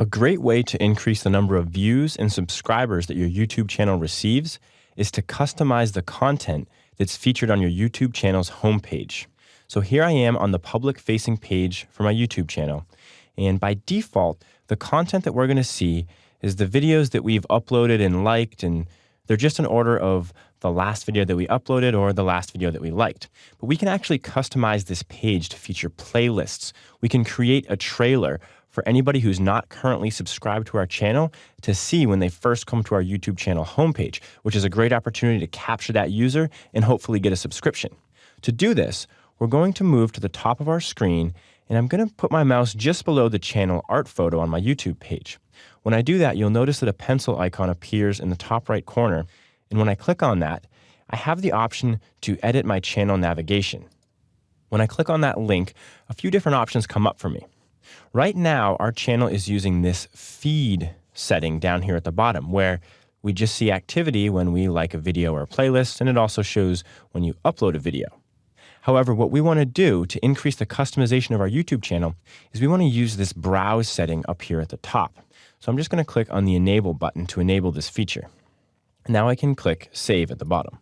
A great way to increase the number of views and subscribers that your YouTube channel receives is to customize the content that's featured on your YouTube channel's homepage. So here I am on the public facing page for my YouTube channel. And by default, the content that we're going to see is the videos that we've uploaded and liked, and they're just in order of the last video that we uploaded or the last video that we liked. But we can actually customize this page to feature playlists. We can create a trailer for anybody who's not currently subscribed to our channel to see when they first come to our YouTube channel homepage, which is a great opportunity to capture that user and hopefully get a subscription. To do this, we're going to move to the top of our screen and I'm going to put my mouse just below the channel art photo on my YouTube page. When I do that, you'll notice that a pencil icon appears in the top right corner. And when I click on that, I have the option to edit my channel navigation. When I click on that link, a few different options come up for me. Right now, our channel is using this feed setting down here at the bottom where we just see activity when we like a video or a playlist, and it also shows when you upload a video. However, what we want to do to increase the customization of our YouTube channel is we want to use this browse setting up here at the top. So I'm just going to click on the enable button to enable this feature. Now I can click save at the bottom.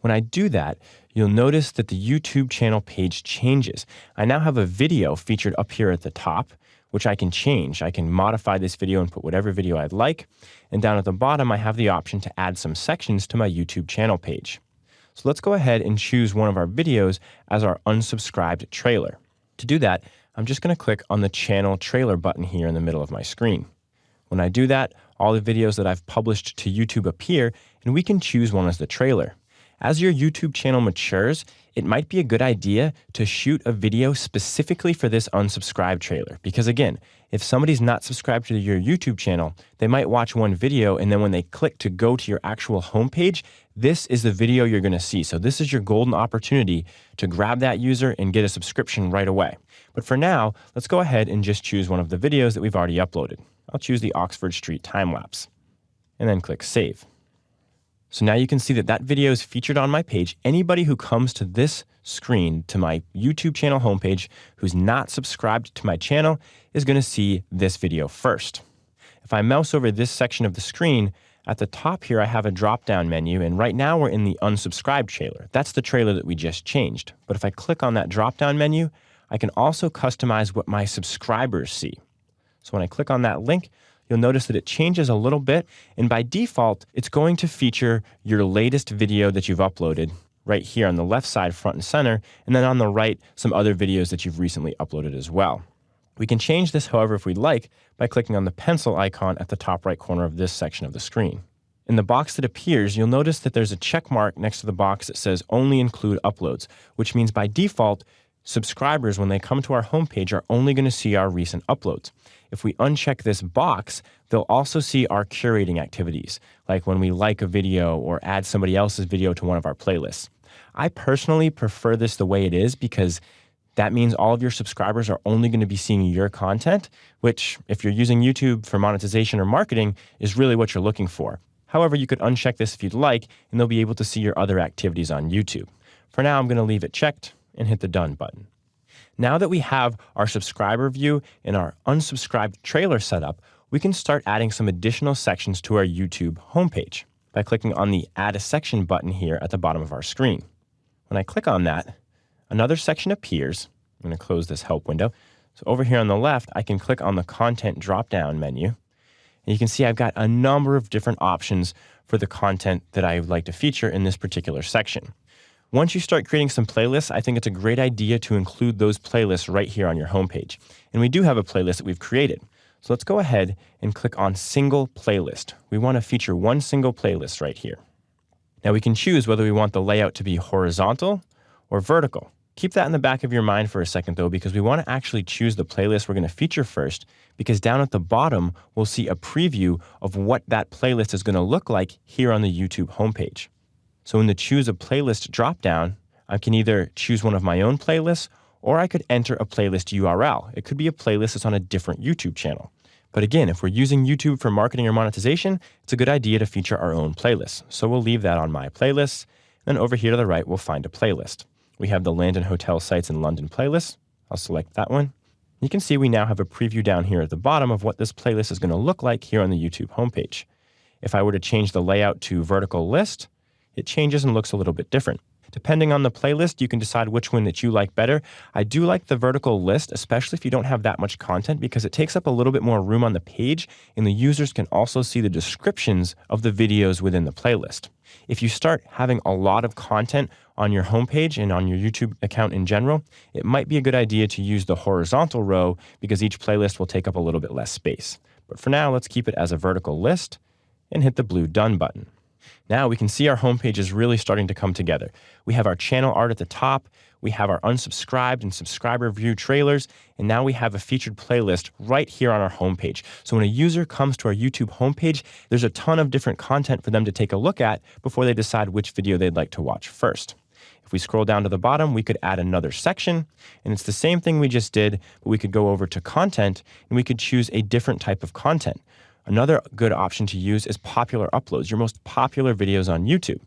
When I do that, you'll notice that the YouTube channel page changes. I now have a video featured up here at the top, which I can change. I can modify this video and put whatever video I'd like. And down at the bottom, I have the option to add some sections to my YouTube channel page. So let's go ahead and choose one of our videos as our unsubscribed trailer. To do that, I'm just going to click on the channel trailer button here in the middle of my screen. When I do that, all the videos that I've published to YouTube appear, and we can choose one as the trailer. As your YouTube channel matures, it might be a good idea to shoot a video specifically for this unsubscribe trailer. Because again, if somebody's not subscribed to your YouTube channel, they might watch one video and then when they click to go to your actual homepage, this is the video you're going to see. So this is your golden opportunity to grab that user and get a subscription right away. But for now, let's go ahead and just choose one of the videos that we've already uploaded. I'll choose the Oxford Street time lapse and then click save. So now you can see that that video is featured on my page. Anybody who comes to this screen, to my YouTube channel homepage, who's not subscribed to my channel, is going to see this video first. If I mouse over this section of the screen, at the top here I have a drop-down menu, and right now we're in the unsubscribed trailer. That's the trailer that we just changed. But if I click on that drop-down menu, I can also customize what my subscribers see. So when I click on that link, you'll notice that it changes a little bit. And by default, it's going to feature your latest video that you've uploaded right here on the left side, front and center. And then on the right, some other videos that you've recently uploaded as well. We can change this, however, if we'd like, by clicking on the pencil icon at the top right corner of this section of the screen. In the box that appears, you'll notice that there's a check mark next to the box that says only include uploads, which means by default, subscribers, when they come to our homepage, are only going to see our recent uploads. If we uncheck this box, they'll also see our curating activities, like when we like a video or add somebody else's video to one of our playlists. I personally prefer this the way it is because that means all of your subscribers are only going to be seeing your content, which, if you're using YouTube for monetization or marketing, is really what you're looking for. However, you could uncheck this if you'd like, and they'll be able to see your other activities on YouTube. For now, I'm going to leave it checked and hit the Done button. Now that we have our subscriber view and our unsubscribed trailer set up, we can start adding some additional sections to our YouTube homepage by clicking on the Add a Section button here at the bottom of our screen. When I click on that, another section appears. I'm going to close this help window. So over here on the left, I can click on the Content drop-down menu. And you can see I've got a number of different options for the content that I would like to feature in this particular section. Once you start creating some playlists, I think it's a great idea to include those playlists right here on your homepage. And we do have a playlist that we've created. So let's go ahead and click on Single Playlist. We want to feature one single playlist right here. Now we can choose whether we want the layout to be horizontal or vertical. Keep that in the back of your mind for a second though, because we want to actually choose the playlist we're going to feature first, because down at the bottom, we'll see a preview of what that playlist is going to look like here on the YouTube homepage. So in the choose a playlist dropdown, I can either choose one of my own playlists or I could enter a playlist URL. It could be a playlist that's on a different YouTube channel. But again, if we're using YouTube for marketing or monetization, it's a good idea to feature our own playlists. So we'll leave that on my playlists. Then over here to the right, we'll find a playlist. We have the land and hotel sites in London playlist. I'll select that one. You can see we now have a preview down here at the bottom of what this playlist is going to look like here on the YouTube homepage. If I were to change the layout to vertical list, it changes and looks a little bit different. Depending on the playlist, you can decide which one that you like better. I do like the vertical list, especially if you don't have that much content, because it takes up a little bit more room on the page, and the users can also see the descriptions of the videos within the playlist. If you start having a lot of content on your homepage and on your YouTube account in general, it might be a good idea to use the horizontal row because each playlist will take up a little bit less space. But for now, let's keep it as a vertical list and hit the blue Done button. Now we can see our homepage is really starting to come together. We have our channel art at the top, we have our unsubscribed and subscriber view trailers, and now we have a featured playlist right here on our homepage. So when a user comes to our YouTube homepage, there's a ton of different content for them to take a look at before they decide which video they'd like to watch first. If we scroll down to the bottom, we could add another section, and it's the same thing we just did, but we could go over to content and we could choose a different type of content. Another good option to use is popular uploads, your most popular videos on YouTube.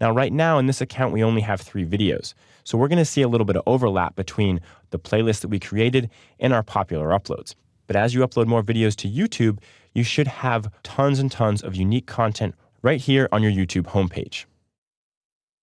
Now, right now in this account, we only have three videos. So we're going to see a little bit of overlap between the playlist that we created and our popular uploads. But as you upload more videos to YouTube, you should have tons and tons of unique content right here on your YouTube homepage.